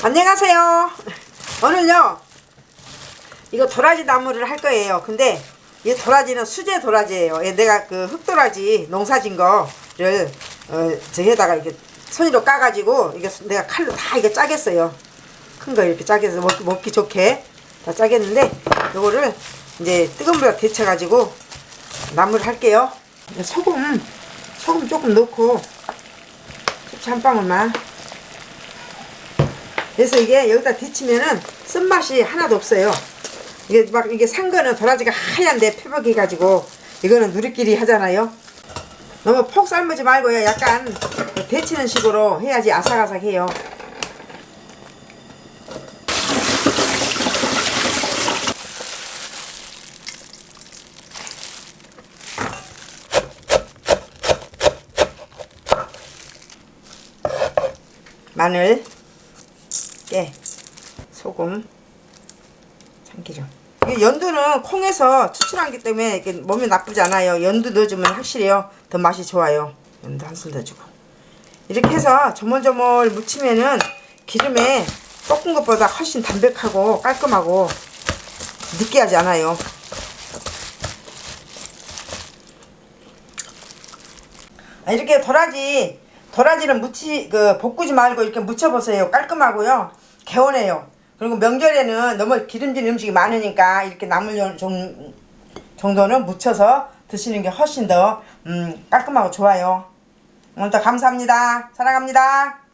안녕하세요. 오늘요 이거 도라지 나무를 할 거예요. 근데 이 도라지는 수제 도라지예요. 얘 내가 그 흑도라지 농사진 거를 어, 저기에다가 이렇게 손으로 까가지고 이게 내가 칼로 다 이게 짜겠어요. 큰 거 이렇게 짜겠어 먹기, 먹기 좋게 다 짜겠는데 요거를 이제 뜨거운 물에 데쳐가지고 나무를 할게요. 소금 소금 조금 넣고 후추 한 방울만 그래서 이게 여기다 데치면은 쓴맛이 하나도 없어요. 이게 막 이게 산 거는 도라지가 하얀데 표백해 가지고 이거는 누리끼리 하잖아요. 너무 폭 삶지 말고요. 약간 데치는 식으로 해야지 아삭아삭해요. 마늘 깨, 소금, 참기름. 연두는 콩에서 추출하기 때문에 이게 몸에 나쁘지 않아요. 연두 넣어주면 확실히요. 더 맛이 좋아요. 연두 한 스푼 넣어주고. 이렇게 해서 조물조물 무치면은 기름에 볶은 것보다 훨씬 담백하고 깔끔하고 느끼하지 않아요. 아, 이렇게 도라지 도라지는 무치 그 볶지 말고 이렇게 무쳐보세요. 깔끔하고요. 개운해요. 그리고 명절에는 너무 기름진 음식이 많으니까 이렇게 나물 정, 정도는 무쳐서 드시는 게 훨씬 더 음, 깔끔하고 좋아요. 오늘도 감사합니다. 사랑합니다